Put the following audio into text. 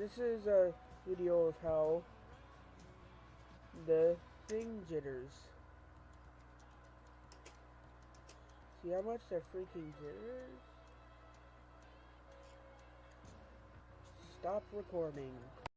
this is a video of how the thing jitters. See how much they're freaking jitters? Stop recording.